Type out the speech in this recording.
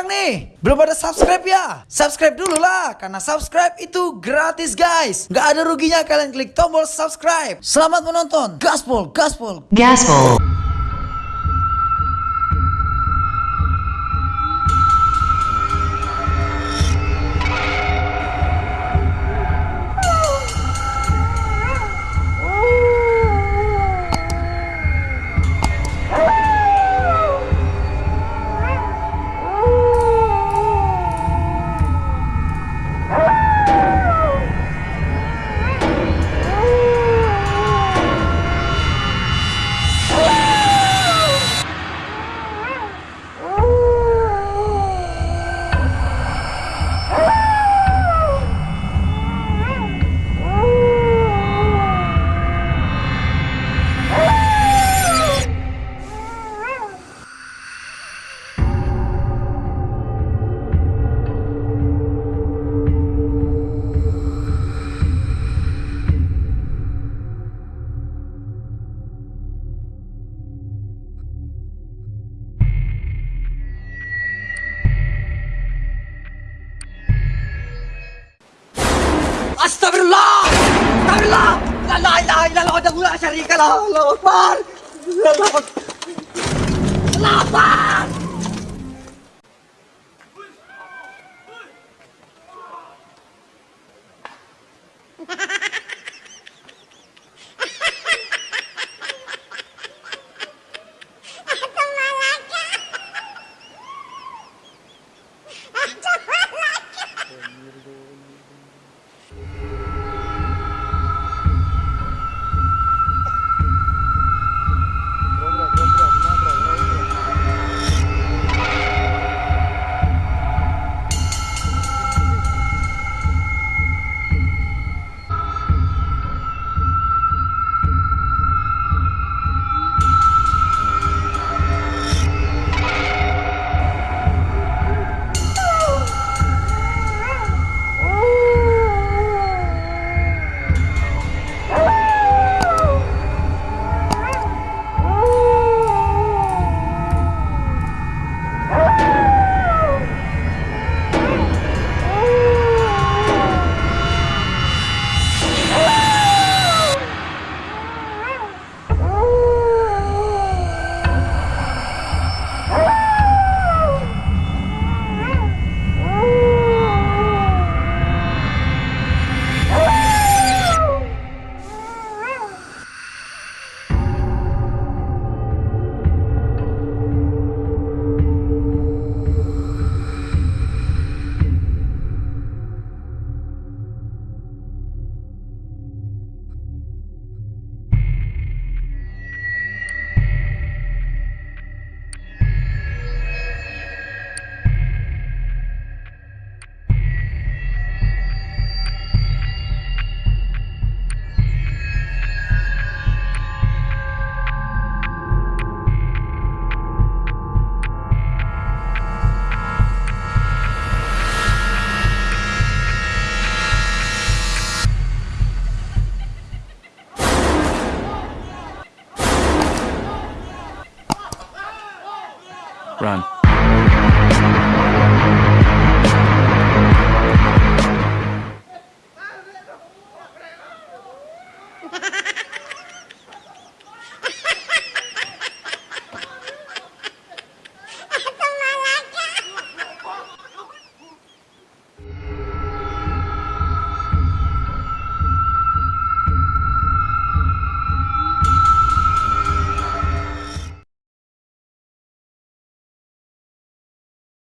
Kurang nih? Belum ada subscribe ya? Subscribe dulu lah, karena subscribe itu gratis guys. Gak ada ruginya kalian klik tombol subscribe. Selamat menonton. Gaspol, gaspol. Gaspol. Astagfirullah! Astagfirullah! La la ilaha illallah wa la syarika lah. Allahu Akbar. Allahu Akbar. Allahu Akbar. Run.